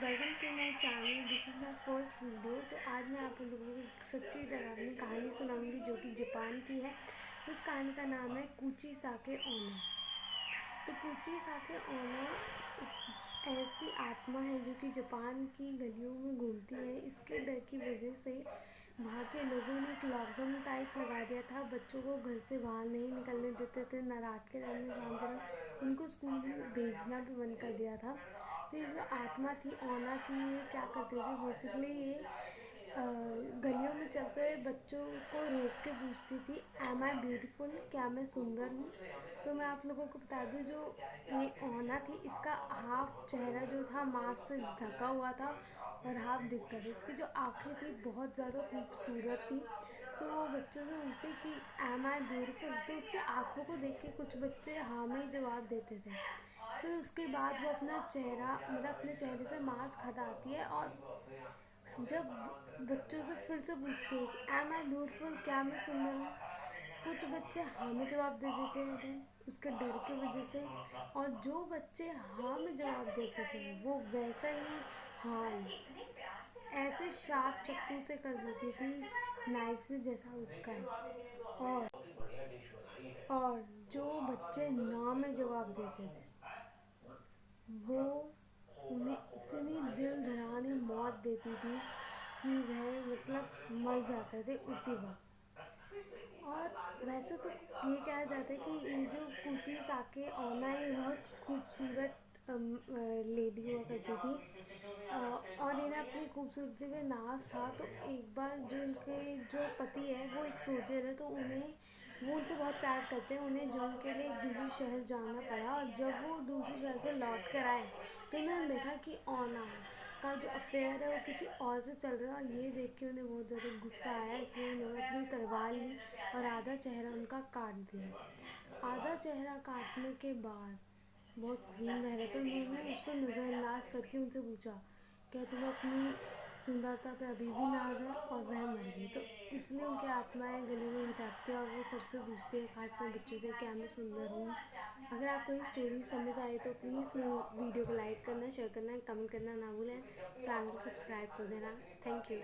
Welcome to my channel this is my first video तो आज मैं आप लोगों को एक सच्ची डरावनी कहानी सुनाऊँगी जो कि जापान की है। उस कहानी का नाम है कुची साके ओना। तो कुची साके ओना एक ऐसी आत्मा है जो कि जापान की गलियों में घूमती है। इसके डर की वजह से वहाँ के लोगों ने एक लॉकडाउन टाइप लगा दिया था। बच्चों को घर से बाहर नहीं निकलने देते थे, न रात के टाइम शाम के टाइम। उनको स्कूल भेजना भी बंद कर दिया था। ये जो आत्मा थी ओना की ये क्या करती थी बेसिकली ये गलियों में चलते हुए बच्चों को रोक के पूछती थी एम आई ब्यूटीफुल क्या मैं सुंदर हूँ? तो मैं आप लोगों को बता दूँ, जो ये ओना थी, इसका हाफ़ चेहरा जो था मास्क से ढका हुआ था और हाफ़ दिखता था। इसकी जो आँखें थी, बहुत ज़्यादा खूबसूरत थी। तो वो बच्चों से पूछती कि एम आई ब्यूटीफुल तो उसके आँखों को देख के कुछ बच्चे हाँ में ही जवाब देते थे। फिर उसके बाद वो अपना चेहरा मतलब अपने चेहरे से मास्क हटाती है और जब बच्चों से फिर से पूछती है एम आई ब्यूटीफुल क्या मैं सुंदर हूँ? कुछ बच्चे हाँ में जवाब दे देते थे उसके डर की वजह से। और जो बच्चे हाँ में जवाब देते थे वो वैसा ही हाँ ऐसे शार्प चक्कू से कर देती थी नाइफ से जैसा उसका और और जो बच्चे ना में जवाब देते थे वो उन्हें इतनी दिल धरानी मौत देती थी कि वह मतलब मर जाते थे उसी वक्त। और वैसे तो ये कहा जाता है कि ये जो कुची साके ओना ये बहुत खूबसूरत लेडी हुआ करती थी और इन्हें अपनी खूबसूरती में नाज था तो एक बार जो इनके जो पति है, वो एक सोल्जर है तो उन्हें वो उनसे बहुत प्यार करते हैं, उन्हें जंग के लिए एक दूसरी शहर जाना पड़ा और जब वो दूसरे शहर से लौट कर आए तो उन्होंने देखा कि ओना का जो अफेयर है वो किसी और से चल रहा है और ये देख के उन्हें बहुत ज़्यादा गुस्सा आया, इसलिए उन्होंने अपनी तलवार ली और आधा चेहरा उनका काट दिया। आधा चेहरा काटने के बाद बहुत खून रह रहा तो उन्होंने उसको नज़रअंदाज करके उनसे पूछा, क्या तुम अपनी सुंदरता पे अभी भी नाज है? और वह मर गई। तो इसलिए उनकी आत्माएँ गले में बिताती है और वो सबसे पूछते हैं, खासकर बच्चों से, क्या मैं सुंदर हूँ? अगर आपको ये स्टोरी समझ आए तो प्लीज़ वीडियो को लाइक करना शेयर करना कमेंट करना ना भूलें चैनल को सब्सक्राइब कर देना। Thank you